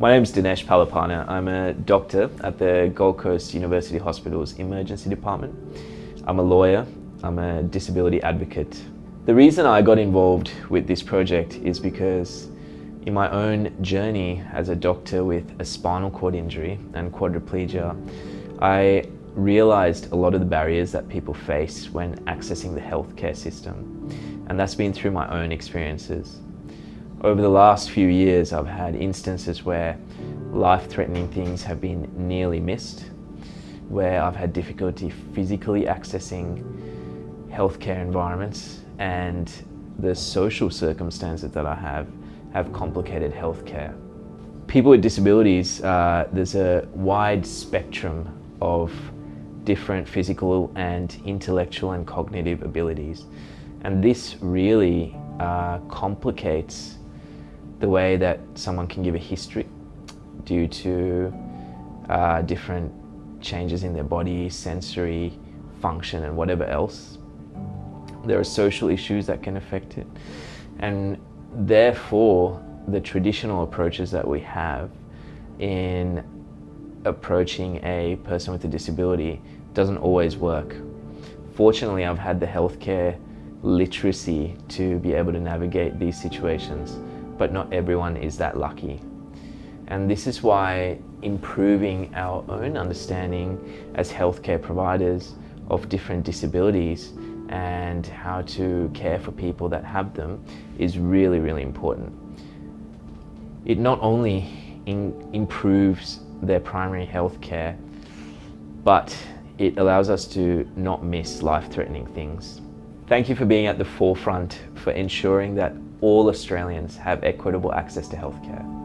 My name is Dinesh Palipana. I'm a doctor at the Gold Coast University Hospital's Emergency Department. I'm a lawyer. I'm a disability advocate. The reason I got involved with this project is because in my own journey as a doctor with a spinal cord injury and quadriplegia, I realized a lot of the barriers that people face when accessing the healthcare system. And that's been through my own experiences. Over the last few years, I've had instances where life-threatening things have been nearly missed, where I've had difficulty physically accessing healthcare environments and the social circumstances that I have have complicated healthcare. People with disabilities, uh, there's a wide spectrum of different physical and intellectual and cognitive abilities. And this really uh, complicates the way that someone can give a history due to uh, different changes in their body, sensory function and whatever else. There are social issues that can affect it. And therefore, the traditional approaches that we have in approaching a person with a disability doesn't always work. Fortunately, I've had the healthcare literacy to be able to navigate these situations but not everyone is that lucky. And this is why improving our own understanding as healthcare providers of different disabilities and how to care for people that have them is really, really important. It not only improves their primary health care, but it allows us to not miss life-threatening things. Thank you for being at the forefront for ensuring that all Australians have equitable access to healthcare.